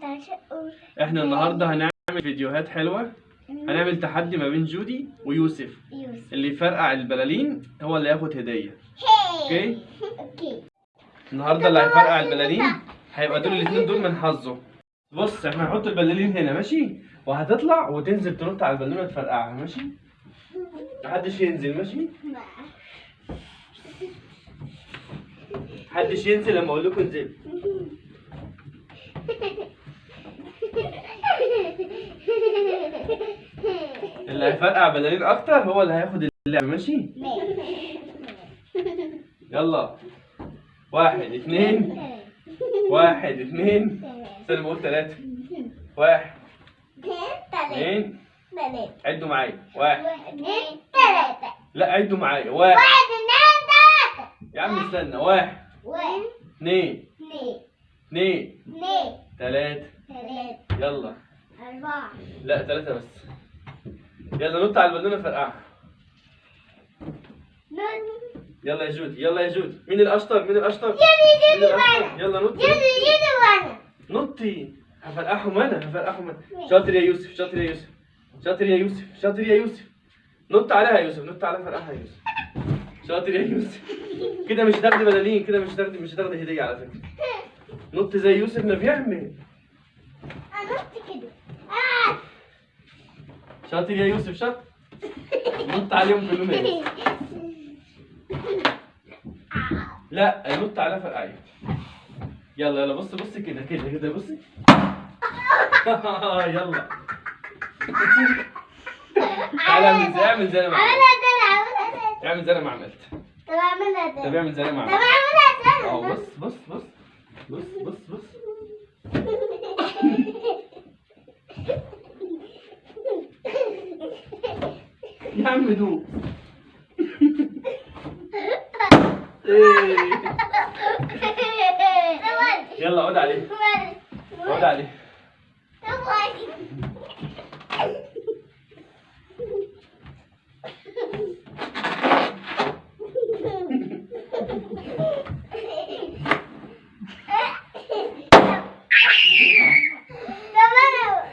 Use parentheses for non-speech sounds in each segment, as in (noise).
تشقق إحنا النهارده هنعمل فيديوهات حلوة. هنعمل تحدي ما بين جودي ويوسف. يوسف. اللي يفرقع البلالين هو اللي ياخد هدية. okay؟ okay. النهارده اللي هيفرقع البلالين هيبقى دول الاثنين دول من حظه. بص إحنا هنحط البلالين هنا ماشي؟ وهتطلع وتنزل تنط على البالونه تفرقعها ماشي؟ محدش ينزل ماشي. محدش ينزل لما أقول لكم انزلوا. (laughs) اللي هيفرقع بلالين أكتر هو اللي هياخد اللعبه ماشي؟ يلا. واحد اتنين. واحد اتنين. استنى بقول تلاتة. واحد. اتنين. عدوا معايا. واحد. لا عدوا معايا. واحد. يا عم استنى. واحد. اتنين. اتنين. تلاتة. يلا. لا تلاتة بس. يلا نط على البالونة فرقعها يلا يا جودي يلا يا جودي مين الأشطر؟ مين الأشطر؟ مين الأشطر؟ يلا نطي. نطي. هفرقعهم أنا هفرقعهم أنا. شاطر يا يوسف شاطر يا يوسف. شاطر يا يوسف شاطر يا يوسف. نط عليها يا يوسف نط عليها فرقعها يا يوسف. شاطر يا يوسف. كده مش هتاخدي بلالين كده مش هتاخدي مش هتاخدي هدية على فكرة. نط زي يوسف ما بيعمل. شاطر يا يوسف شاطر. نط عليهم كلهم يا يوسف. لا نط على فرقعي يلا يلا بص بص كده كده كده بصي (laughs) يلا. تعالى اعمل زي اعمل زي أنا ما عملت. اعمل زي أنا ما عملت. طب اعمل زي أنا ما عملت. آه بص بص بص. بص بص بص. يا عم دوق إيه. يلا اقعد عليه. اقعد عليه.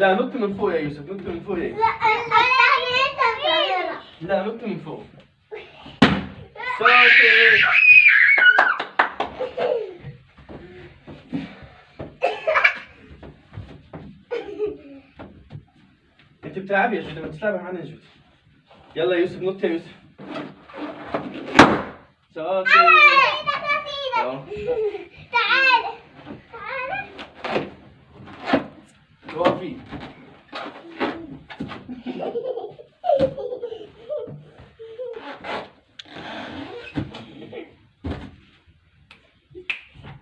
لا نط من فوق يا يوسف نط من فوق يا يوسف. لا نط من فوق. شاطر أنت بتلعبي يا جودي ما تلعبي معانا يا جودي يلا يا يوسف نط يا يوسف. شاطر آه وقفي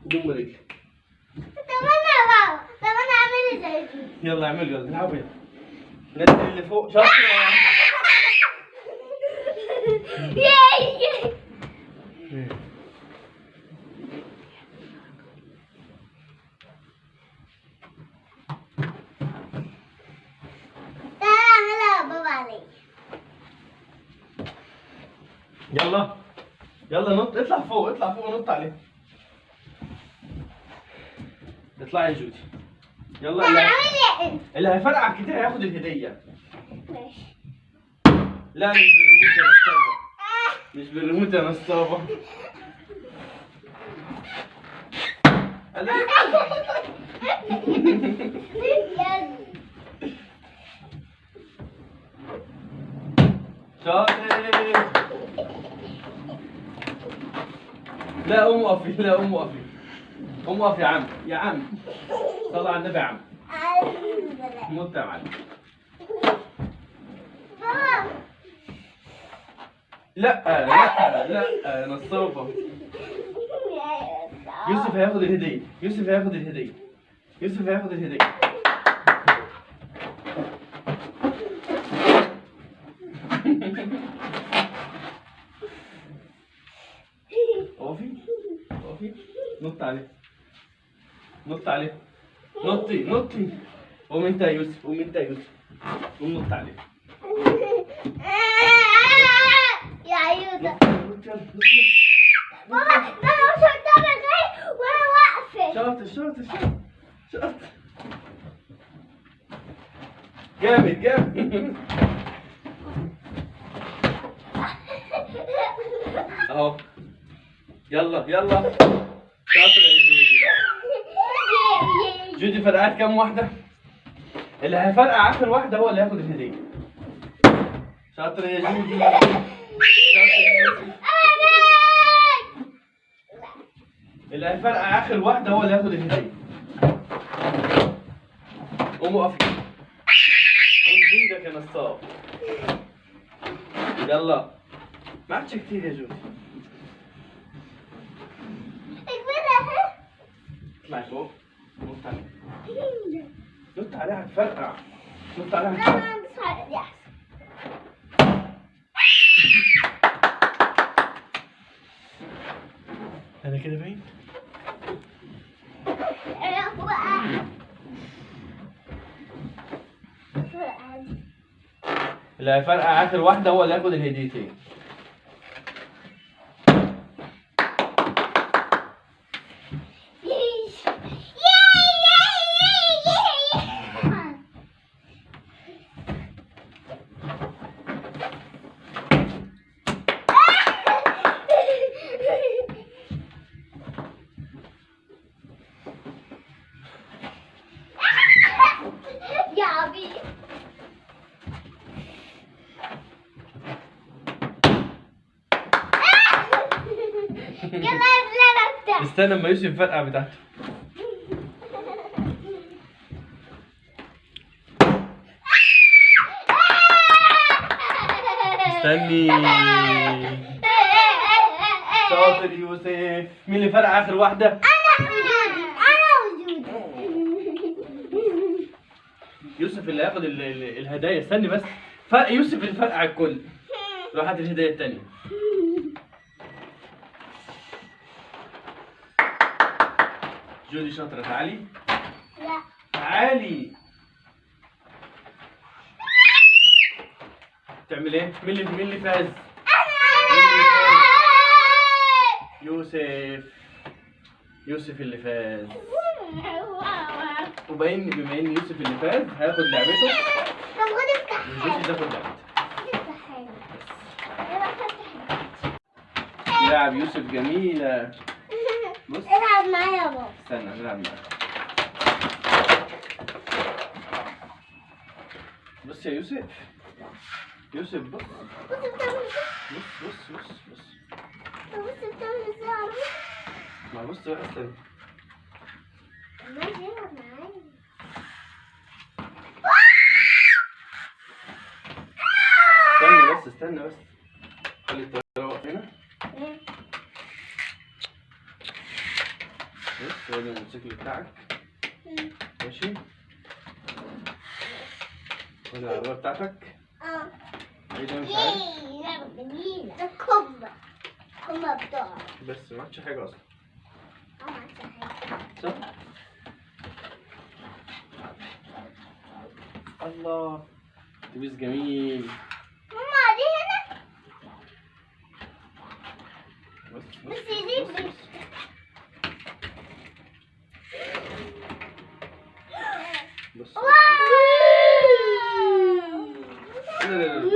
دم رجلي يلا اعملوا يلا العبوا يلا. نزل اللي فوق. شاطر يلا. يلا نط. اطلع فوق اطلع فوق ونط عليه. اطلعي يا جودي يلا اللي, اللي هيفرقع كتير هياخد الهدية. لا مش بالريموت يا نصابة مش بالريموت يا أنا- شاطر. لا قوم وقفي لا قوم وقفي. قوم وقف يا عم. يا عم. على النبي يا عم. موت يا معلم لا لا لا نصابة يوسف هياخد الهدية. يوسف هياخد الهدية. يوسف هياخد الهدية. اقفي اقفي نط عليه. نط عليه. نطي نطي. قوم انت يا يوسف قوم انت يا يوسف. قوم نط عليه. (laughs) يا يلا. بابا ده أنا مش هقدر إزاي وأنا واقفه شاطر شاطر شاطر شاطر. جامد جامد. (laughs) اهو. يلا يلا. شاطر يا جودي فرقعت كام واحدة؟ اللي هيفرقع آخر واحدة هو اللي هياخد الهدية. شاطر يا جودي اللي هيفرقع آخر واحدة هو اللي هياخد الهدية. قوم وقف كده. قوم إيدك يا نصاب. يلا. ما عادش كتير يا جودي اطلعي فوق نط عليها نط عليها هتفرقع نط عليها هتفرقع أنا كده باين اللي هيفرقع آخر واحدة هو اللي هياخد الهديتين. (laughs) يا عبيد يلا لا لا استنى اما يوسف الفرقع بتاعته. استني. (laughs) شاطر يوسف. مين اللي فرقع آخر واحدة أنا وجودي أنا وجودي يوسف اللي هياخد ال- ال- الهدايا استني بس. فرق يوسف اللي فرقع الكل. روح هات الهدايا التانية. جودي شاطرة. تعالي. لا. تعالي. تعمل إيه؟ مين اللي مين اللي فاز؟ يوسف. يوسف اللي فاز. وباين بما إن يوسف اللي فاز هياخد لعبته. طب خد افتح وجودي تاخد لعبته. لعب يوسف جميلة بص. العب معايا يا بابا. استنى نلعب معاك. بص يا يوسف. يوسف بص. بص بتعمل بص بص بص بص. إزاي بص بتعمل إزاي يا عمرو ما بص بقى استنى ماشي العب معايا استنى بس. بس خلي الطيارة واقفة هنا. بص هو ده الموتوسيكل بتاعك. ماشي. وده العربية بتاعتك. آه إيه ده مش عارف. ده بس ما عادش حاجة أصلا. آه عشان صح؟ الله. أتوبيس جميل ماما دي هنا بص بص بس لا لا لا.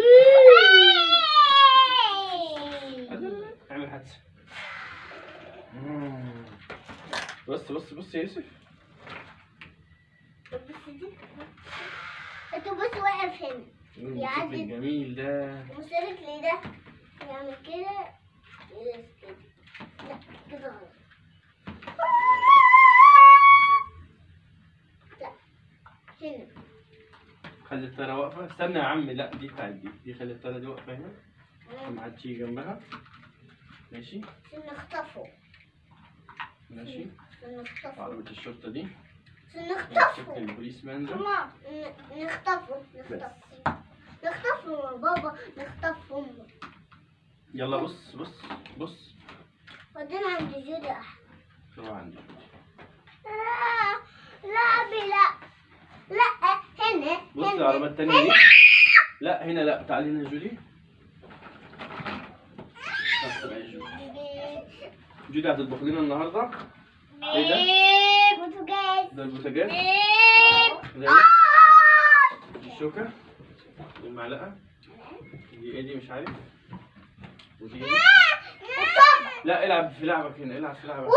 اعمل حادثة يا يوسف بس دي الاتوبيس واقف هنا يعدي. الجميل ده المشترك ليه ده يعمل كده خلي الطيارة واقفة. استنى يا عم لا دي بتاعت دي دي خلي الطيارة دي واقفة هنا. ما عادش يجي جنبها. ماشي. عشان نخطفه ماشي. عشان نخطفه عربية الشرطة دي. عشان نخطفه البوليس مان ده؟ ماما ن- نخطفه نخطفه. نخطفه يا بابا نخطفه يلا بص بص بص. ودينا عند جودي احمد شو عندي لا لا لا. هنا بص. العربية التانية دي. لا هنا لا. تعالي هنا جودي. جودي هتطبخ لنا النهارده. إيه ده؟ بوتاجاز. ده البوتاجاز؟ ده آه. الشوكة؟ المعلقة؟ دي إيه دي؟ مش عارف. لا العب في لعبك هنا العب في لعبك